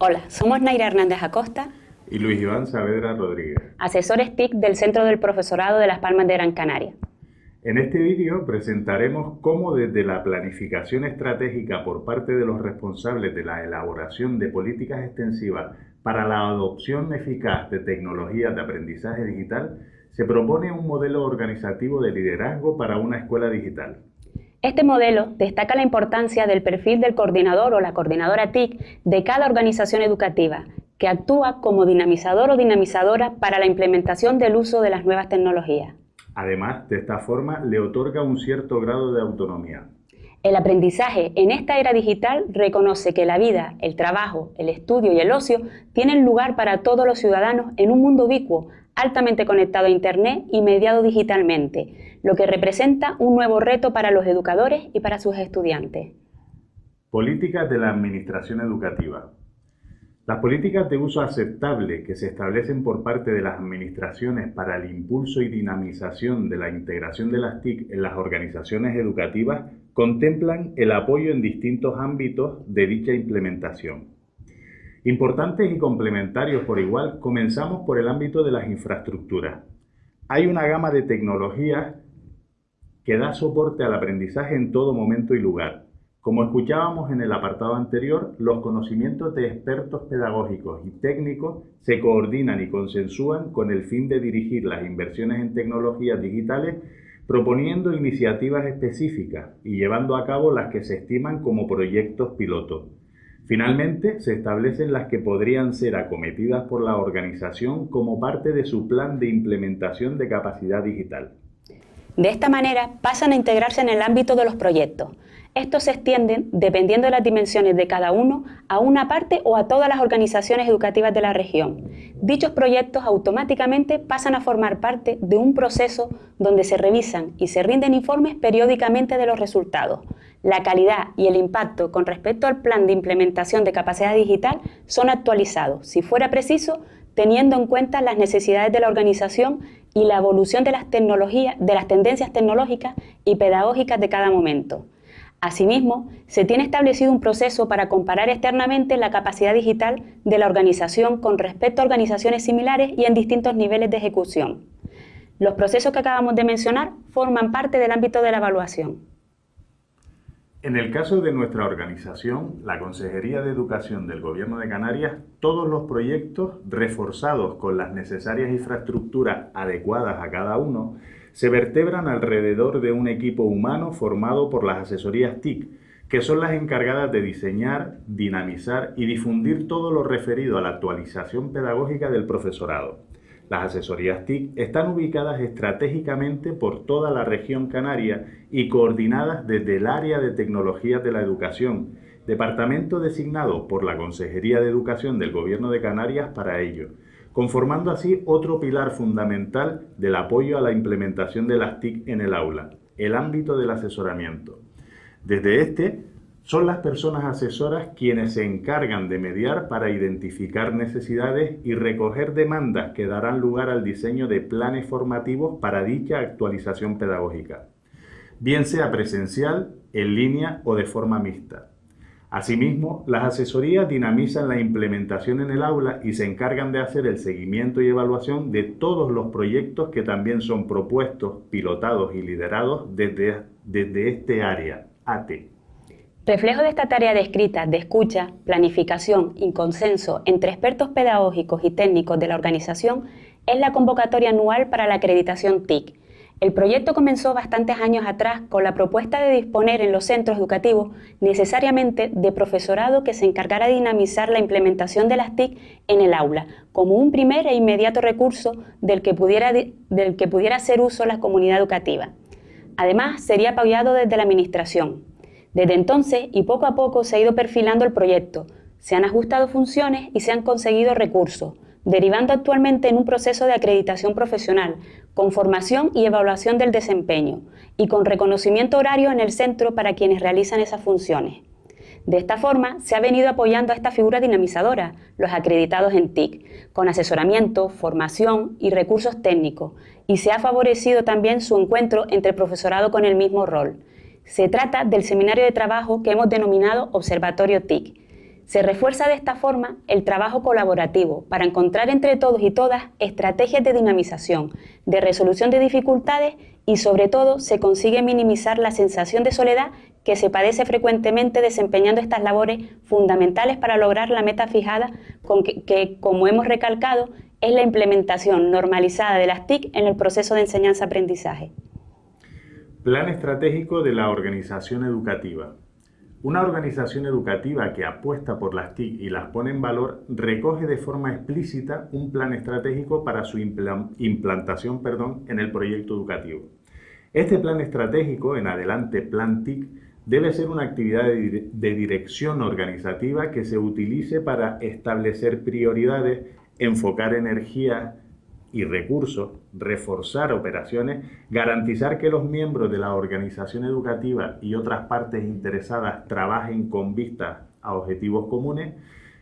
Hola, somos Naira Hernández Acosta y Luis Iván Saavedra Rodríguez, asesores TIC del Centro del Profesorado de Las Palmas de Gran Canaria. En este vídeo presentaremos cómo desde la planificación estratégica por parte de los responsables de la elaboración de políticas extensivas para la adopción eficaz de tecnologías de aprendizaje digital, se propone un modelo organizativo de liderazgo para una escuela digital. Este modelo destaca la importancia del perfil del coordinador o la coordinadora TIC de cada organización educativa, que actúa como dinamizador o dinamizadora para la implementación del uso de las nuevas tecnologías. Además, de esta forma le otorga un cierto grado de autonomía. El aprendizaje en esta era digital reconoce que la vida, el trabajo, el estudio y el ocio tienen lugar para todos los ciudadanos en un mundo ubicuo, altamente conectado a Internet y mediado digitalmente, lo que representa un nuevo reto para los educadores y para sus estudiantes. Políticas de la Administración Educativa. Las políticas de uso aceptable que se establecen por parte de las administraciones para el impulso y dinamización de la integración de las TIC en las organizaciones educativas contemplan el apoyo en distintos ámbitos de dicha implementación. Importantes y complementarios por igual, comenzamos por el ámbito de las infraestructuras. Hay una gama de tecnologías que da soporte al aprendizaje en todo momento y lugar, como escuchábamos en el apartado anterior, los conocimientos de expertos pedagógicos y técnicos se coordinan y consensúan con el fin de dirigir las inversiones en tecnologías digitales proponiendo iniciativas específicas y llevando a cabo las que se estiman como proyectos pilotos. Finalmente, se establecen las que podrían ser acometidas por la organización como parte de su plan de implementación de capacidad digital. De esta manera, pasan a integrarse en el ámbito de los proyectos, estos se extienden, dependiendo de las dimensiones de cada uno, a una parte o a todas las organizaciones educativas de la región. Dichos proyectos automáticamente pasan a formar parte de un proceso donde se revisan y se rinden informes periódicamente de los resultados. La calidad y el impacto con respecto al plan de implementación de capacidad digital son actualizados, si fuera preciso, teniendo en cuenta las necesidades de la organización y la evolución de las, tendencias tecnológicas y pedagógicas de cada momento. Asimismo, se tiene establecido un proceso para comparar externamente la capacidad digital de la organización con respecto a organizaciones similares y en distintos niveles de ejecución. Los procesos que acabamos de mencionar forman parte del ámbito de la evaluación. En el caso de nuestra organización, la Consejería de Educación del Gobierno de Canarias, todos los proyectos reforzados con las necesarias infraestructuras adecuadas a cada uno, se vertebran alrededor de un equipo humano formado por las asesorías TIC, que son las encargadas de diseñar, dinamizar y difundir todo lo referido a la actualización pedagógica del profesorado. Las asesorías TIC están ubicadas estratégicamente por toda la región canaria y coordinadas desde el área de tecnologías de la educación, departamento designado por la Consejería de Educación del Gobierno de Canarias para ello, conformando así otro pilar fundamental del apoyo a la implementación de las TIC en el aula, el ámbito del asesoramiento. Desde este, son las personas asesoras quienes se encargan de mediar para identificar necesidades y recoger demandas que darán lugar al diseño de planes formativos para dicha actualización pedagógica, bien sea presencial, en línea o de forma mixta. Asimismo, las asesorías dinamizan la implementación en el aula y se encargan de hacer el seguimiento y evaluación de todos los proyectos que también son propuestos, pilotados y liderados desde, desde este área, AT. Reflejo de esta tarea descrita de escucha, planificación y consenso entre expertos pedagógicos y técnicos de la organización es la convocatoria anual para la acreditación TIC, el proyecto comenzó bastantes años atrás con la propuesta de disponer en los centros educativos necesariamente de profesorado que se encargara de dinamizar la implementación de las TIC en el aula, como un primer e inmediato recurso del que pudiera, del que pudiera hacer uso la comunidad educativa. Además, sería apoyado desde la Administración. Desde entonces, y poco a poco, se ha ido perfilando el proyecto, se han ajustado funciones y se han conseguido recursos, derivando actualmente en un proceso de acreditación profesional, con formación y evaluación del desempeño, y con reconocimiento horario en el centro para quienes realizan esas funciones. De esta forma, se ha venido apoyando a esta figura dinamizadora, los acreditados en TIC, con asesoramiento, formación y recursos técnicos, y se ha favorecido también su encuentro entre profesorado con el mismo rol. Se trata del seminario de trabajo que hemos denominado Observatorio TIC, Se refuerza de esta forma el trabajo colaborativo para encontrar entre todos y todas estrategias de dinamización, de resolución de dificultades y sobre todo se consigue minimizar la sensación de soledad que se padece frecuentemente desempeñando estas labores fundamentales para lograr la meta fijada que, que como hemos recalcado, es la implementación normalizada de las TIC en el proceso de enseñanza-aprendizaje. Plan estratégico de la organización educativa. Una organización educativa que apuesta por las TIC y las pone en valor recoge de forma explícita un plan estratégico para su implantación perdón, en el proyecto educativo. Este plan estratégico, en adelante Plan TIC, debe ser una actividad de, dirección organizativa que se utilice para establecer prioridades, enfocar energía y recursos, reforzar operaciones, garantizar que los miembros de la organización educativa y otras partes interesadas trabajen con vistas a objetivos comunes,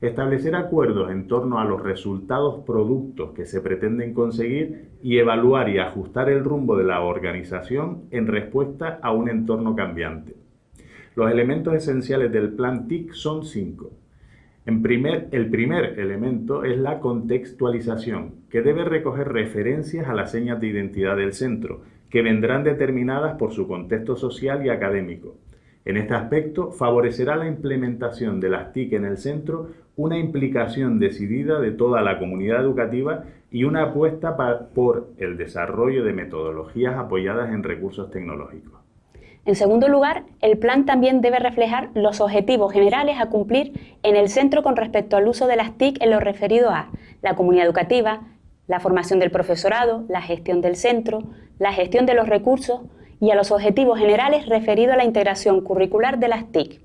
establecer acuerdos en torno a los resultados productos que se pretenden conseguir y evaluar y ajustar el rumbo de la organización en respuesta a un entorno cambiante. Los elementos esenciales del plan TIC son cinco el primer elemento es la contextualización, que debe recoger referencias a las señas de identidad del centro, que vendrán determinadas por su contexto social y académico. En este aspecto, favorecerá la implementación de las TIC en el centro una implicación decidida de toda la comunidad educativa y una apuesta por el desarrollo de metodologías apoyadas en recursos tecnológicos. En segundo lugar, el plan también debe reflejar los objetivos generales a cumplir en el centro con respecto al uso de las TIC en lo referido a la comunidad educativa, la formación del profesorado, la gestión del centro, la gestión de los recursos y a los objetivos generales referidos a la integración curricular de las TIC.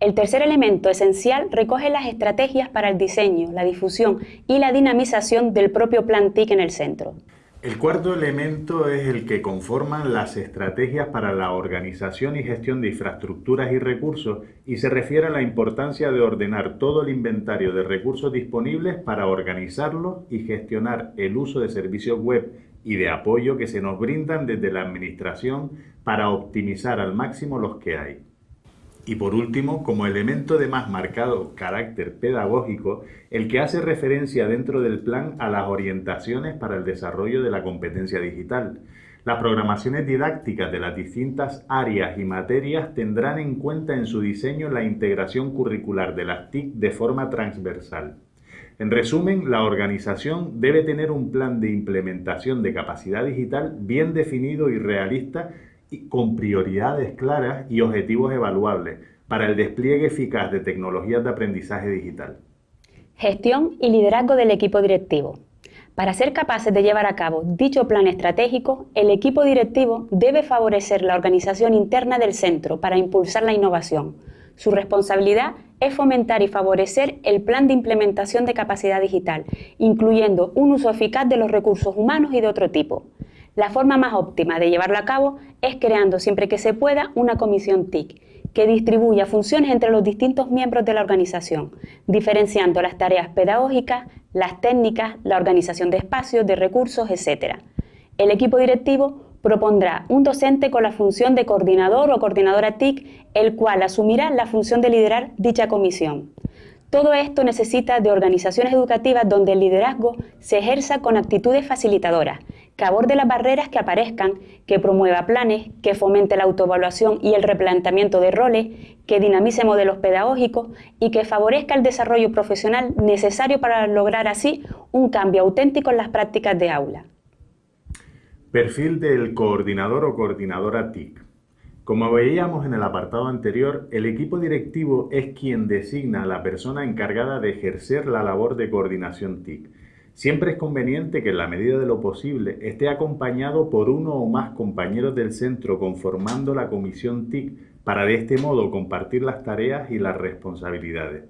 El tercer elemento esencial recoge las estrategias para el diseño, la difusión y la dinamización del propio plan TIC en el centro. El cuarto elemento es el que conforman las estrategias para la organización y gestión de infraestructuras y recursos y se refiere a la importancia de ordenar todo el inventario de recursos disponibles para organizarlos y gestionar el uso de servicios web y de apoyo que se nos brindan desde la Administración para optimizar al máximo los que hay. Y por último, como elemento de más marcado carácter pedagógico, el que hace referencia dentro del plan a las orientaciones para el desarrollo de la competencia digital. Las programaciones didácticas de las distintas áreas y materias tendrán en cuenta en su diseño la integración curricular de las TIC de forma transversal. En resumen, la organización debe tener un plan de implementación de capacidad digital bien definido y realista con prioridades claras y objetivos evaluables para el despliegue eficaz de tecnologías de aprendizaje digital. Gestión y liderazgo del equipo directivo. Para ser capaces de llevar a cabo dicho plan estratégico, el equipo directivo debe favorecer la organización interna del centro para impulsar la innovación. Su responsabilidad es fomentar y favorecer el plan de implementación de capacidad digital, incluyendo un uso eficaz de los recursos humanos y de otro tipo. La forma más óptima de llevarlo a cabo es creando siempre que se pueda una comisión TIC que distribuya funciones entre los distintos miembros de la organización, diferenciando las tareas pedagógicas, las técnicas, la organización de espacios, de recursos, etc. El equipo directivo propondrá un docente con la función de coordinador o coordinadora TIC, el cual asumirá la función de liderar dicha comisión. Todo esto necesita de organizaciones educativas donde el liderazgo se ejerza con actitudes facilitadoras, que aborde las barreras que aparezcan, que promueva planes, que fomente la autoevaluación y el replanteamiento de roles, que dinamice modelos pedagógicos y que favorezca el desarrollo profesional necesario para lograr así un cambio auténtico en las prácticas de aula. Perfil del coordinador o coordinadora TIC. Como veíamos en el apartado anterior, el equipo directivo es quien designa a la persona encargada de ejercer la labor de coordinación TIC. Siempre es conveniente que en la medida de lo posible esté acompañado por uno o más compañeros del centro conformando la comisión TIC para de este modo compartir las tareas y las responsabilidades.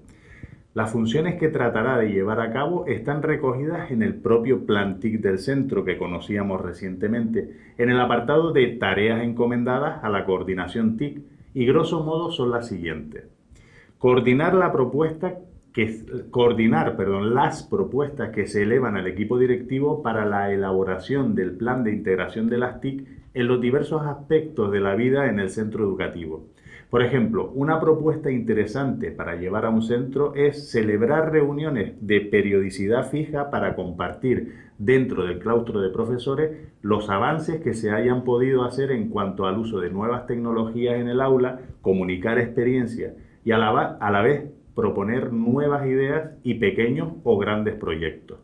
Las funciones que tratará de llevar a cabo están recogidas en el propio plan TIC del centro que conocíamos recientemente, en el apartado de tareas encomendadas a la coordinación TIC y grosso modo son las siguientes. Coordinar la propuesta que, coordinar perdón, las propuestas que se elevan al equipo directivo para la elaboración del plan de integración de las TIC en los diversos aspectos de la vida en el centro educativo. Por ejemplo, una propuesta interesante para llevar a un centro es celebrar reuniones de periodicidad fija para compartir dentro del claustro de profesores los avances que se hayan podido hacer en cuanto al uso de nuevas tecnologías en el aula, comunicar experiencias y a la vez proponer nuevas ideas y pequeños o grandes proyectos.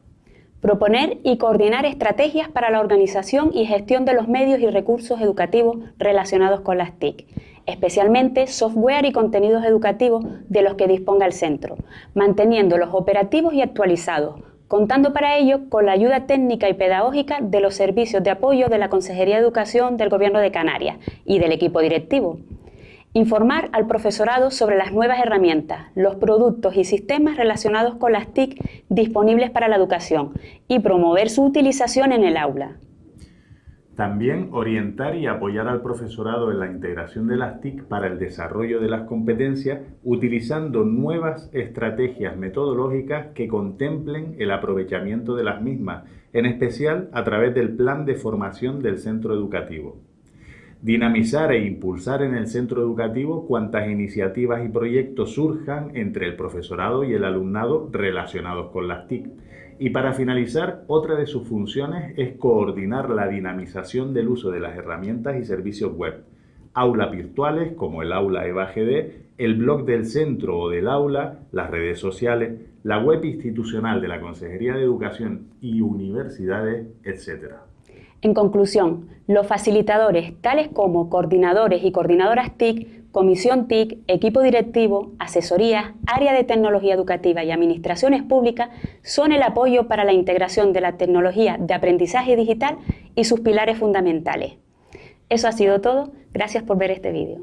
Proponer y coordinar estrategias para la organización y gestión de los medios y recursos educativos relacionados con las TIC, especialmente software y contenidos educativos de los que disponga el centro, manteniéndolos operativos y actualizados, contando para ello con la ayuda técnica y pedagógica de los servicios de apoyo de la Consejería de Educación del Gobierno de Canarias y del equipo directivo. Informar al profesorado sobre las nuevas herramientas, los productos y sistemas relacionados con las TIC disponibles para la educación y promover su utilización en el aula. También orientar y apoyar al profesorado en la integración de las TIC para el desarrollo de las competencias utilizando nuevas estrategias metodológicas que contemplen el aprovechamiento de las mismas, en especial a través del plan de formación del centro educativo. Dinamizar e impulsar en el centro educativo cuantas iniciativas y proyectos surjan entre el profesorado y el alumnado relacionados con las TIC. Y para finalizar, otra de sus funciones es coordinar la dinamización del uso de las herramientas y servicios web. Aulas virtuales como el aula EVAGD, el blog del centro o del aula, las redes sociales, la web institucional de la Consejería de Educación y universidades, etc. En conclusión, los facilitadores, tales como coordinadores y coordinadoras TIC, comisión TIC, equipo directivo, asesorías, área de tecnología educativa y administraciones públicas, son el apoyo para la integración de la tecnología de aprendizaje digital y sus pilares fundamentales. Eso ha sido todo. Gracias por ver este vídeo.